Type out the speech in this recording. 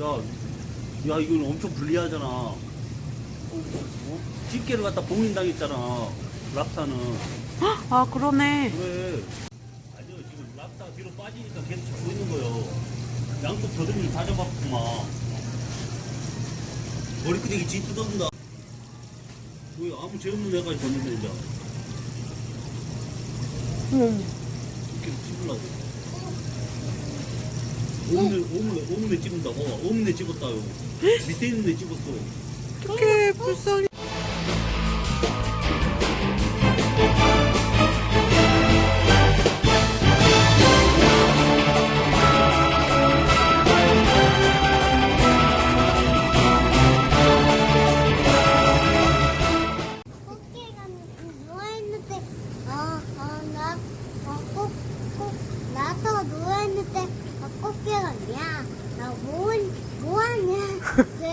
야, 야, 이건 엄청 불리하잖아. 어? 집게를 갖다 봉인당했잖아. 랍스타는. 아 그러네. 그래. 아니요, 지금 랍스타가 뒤로 빠지니까 계속 잡고 있는 거요. 양쪽 더듬이를 다 잡았구만. 머리끄댕이 쥐 뜯어준다. 왜 아무 죄 없는 애가 졌는데, 이제. 어머. 이렇게 찝으려고. 오븐에, 오븐에, 오븐에 찍는다고. 오븐에 찍었다요. 밑에 있는 데 찍었어. 어떡해, 불쌍해. 어, 어, 나, 어, 꼭, 꼭, 나서 어, 꽃게 언니야 나 뭐, 뭐하냐?